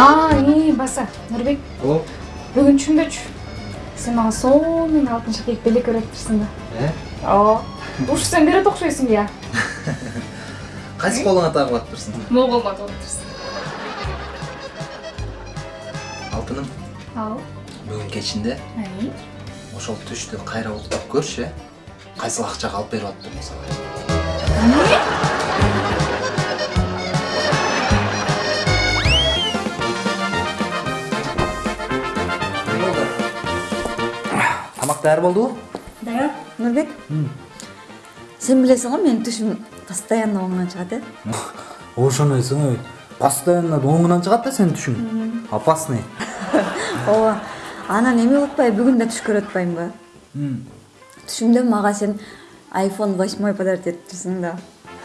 а баса нурбек О, бүгүн түшүнбөчү сен мага сонун алтынча кийип белек үйрөтүптүрсүң да. Э? ооба ушу сен берет окшойсуң я Кайсы колуңа тагып атыптырсың? моголго отурсуң Алтыным, ал. Бүгүн кечинде. Ошол түштү кайра уктап көрчү, э? Кайсыл акчага алып берип атыптыр сага? Даяр болдубу? даяр. Нурбек? Сен билесиң го менин түшүм постоянно оңунан чыгат э? Ошону ой. Постоянно оңунан чыгат да сенин түшүң. Опасный. Ооба анан эме кылып атпайбы? Бүгүн да түш көрүп атпаймынбы түшүмдө мага сен айфон восьмой подарить этиптирсиң да.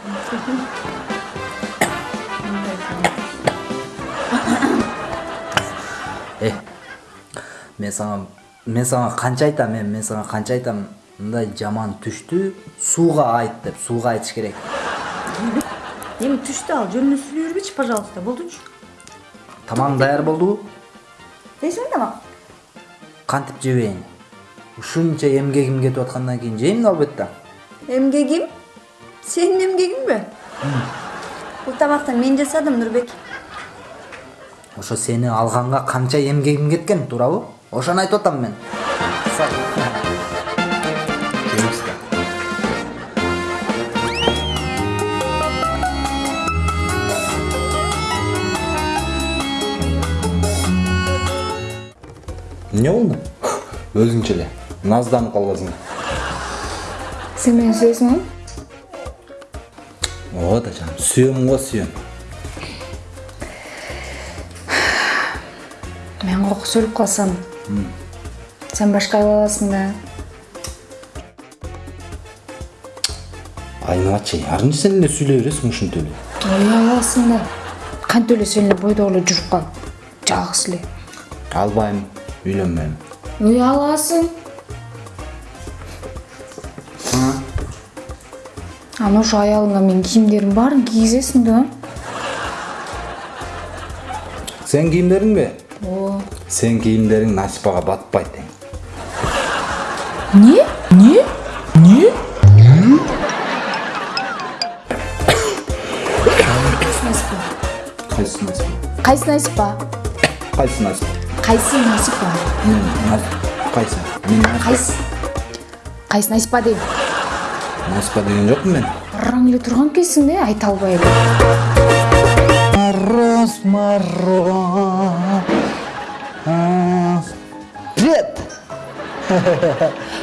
Э мен сага мен сага канча айтам эми мен сага канча айтам мындай жаман түштү сууга айт деп сууга айтыш керек. Эми түштү ал жөнүнө сүйлөй бербечи пожалуйста болдучу тамагың даяр болдубу жейсиңби тамак кантип жебейин ушунча эмгегим кетип аткандан кийин жейм да албетте. Эмгегим сенин эмгегиңби бул тамакты мен жасадым нурбек ошо сени алганга канча эмгегим кеткен туурабы ошону айтып атам мен эмне болду өзүңчө эле назданып калбасың сен мени сүйөсүңбү ооба да жаным сүйөм го сүйөм мен кокус өлүп калсам сен башка ала аласың да айналачы арынчы сен эле сүйлөй бересиң ушинтип эле? Аласың да. Кантип эле сен эле бойдок эле жүрүп кал? Жалгыз эле. Албайм үйлөнбөйм. Ой аласың. Анан ошо аялыңа менин кийимдеримдин баарын кийгизесиң да. Сен кийимдериңби сен кийимдериң насипага батпайт эң эмне эмне эмне кайсы насипа? Кайсы насипа? Кайсы насипа? Кайсы насипа? Мен мен Нас- кайсы кайсы насипа дейм насипа деген жокмун мен. Ырың эле турган экенсиң да айта албай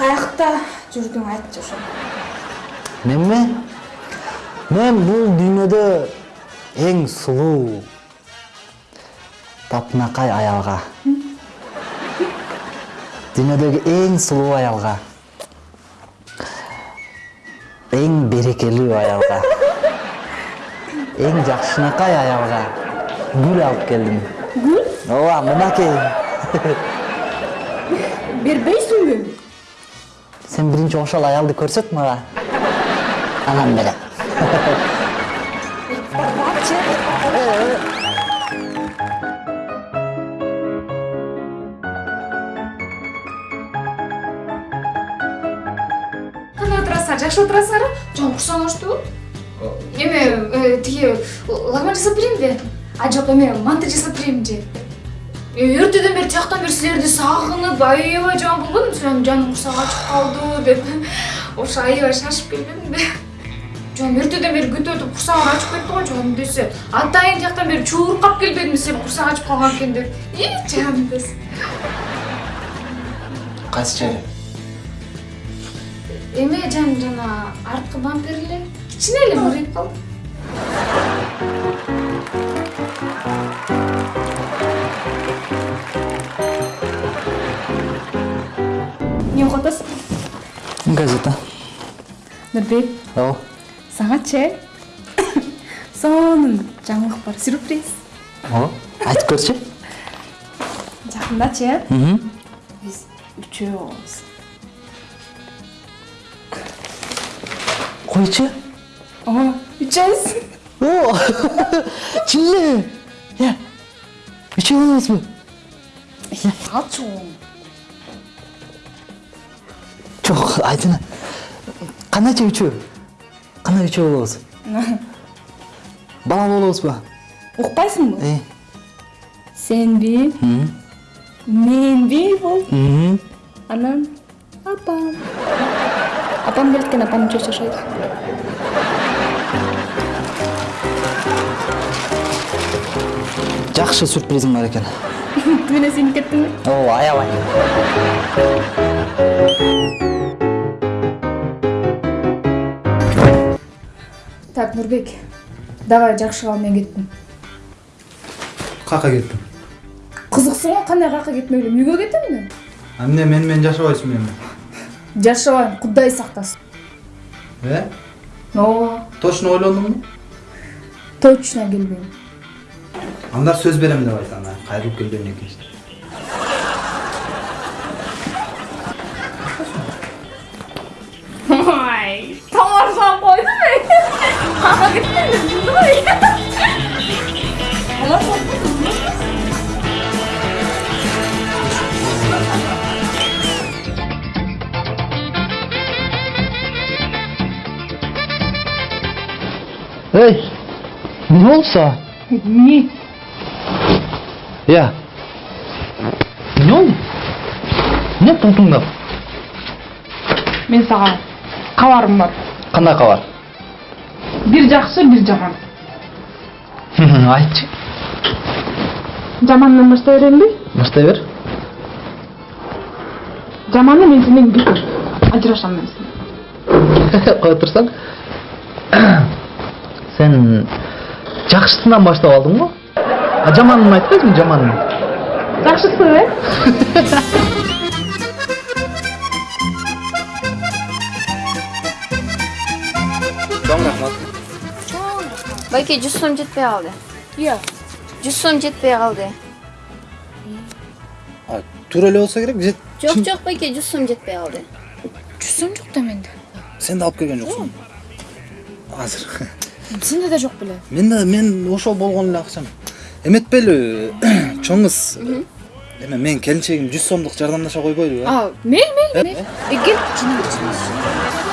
каякта жүрдүң айтчы ошо менме мен бул дүйнөдө эң сулуу тапынакай аялга дүйнөдөгү эң сулуу аялга эң берекелүү аялга эң жакшынакай аялга гүл алып келдим гүл ооба мынакей бербейсиңби сен биринчи ошол аялды көрсөт мага анан берем кандай отурасыңар жакшы отурасыңарбы жөн курсагың ачтыбы эме тиги лагман жасап берейинби а жок эме манты жасап берейинби же? Эртеден бери тияктан бери силерди сагынып аябай жаман силердин жаным курсагы ачып калды деп. Ошо аябай шашып келбедимби жөн эртеден бери күтүп өтүп курсагым ачып кетти го жаным десе атайын тияктан бери чуркап келбедимби силер курсагы ачып калган экен деп. И жаным десе Кайсы жери? эме жаным жана арткы бампер эле кичине эле мыриып калды эмне окуп атасың газета нурбек ооба сагачы сонун жаңылык бар сюрприз ооба айтып көрчү жакындачы э биз үчөө болобуз койчу ооба үчөөбүз о чын эле я үчөө болобузбу алчу жок айтыңа кандайча үчөө кандай үчөө болобуз бала болобузбу укпайсыңбы э сенби м, менби бол м. анан апам апам келет экен апам үчөө жашайт жакшы сюрпризиң бар экен түбүнө сиңип кеттиңби ооба аябай так нурбек давай жакшы кал мен кеттим кака кеттим кызыксың го кандай кака кетмек элем үйгө кетем да а эмне мени менен жашабайсың эми жашабайм кудай сактасын э ооба точно ойлондуңбу точно келбейм анда сөз берем деп айт анда кайрылып келгенден кийин ой тамашалап койдум мен кеткен деп ой эй эмне эмне я эмне болду эмне туңтуңдап мен сага кабарым бар кандай кабар бир жакшы бир жаман айтчы жамандан баштай беремби баштай бер жаманы мен сенен бекер ажырашам мен сенен кое турсаң сен жакшысынан баштап алдың го а жаманын айтпайсың жаманын жакшысы э чоң рахмат байке жүз сом жетпей калды иә жүз сом жетпей калды туура эле болсо керек же жок жок байке жүз сом жетпей калды жүз сом жок да менде сен да алып келген жоксуң азыр. Сенде да жок беле мен мен ошол болгон эле акчам. Эметпелі чоң кыз эме менин келинчегим жүз сомдук жардамдаша койбойлубу э а мейли мейли мейли э кел жинап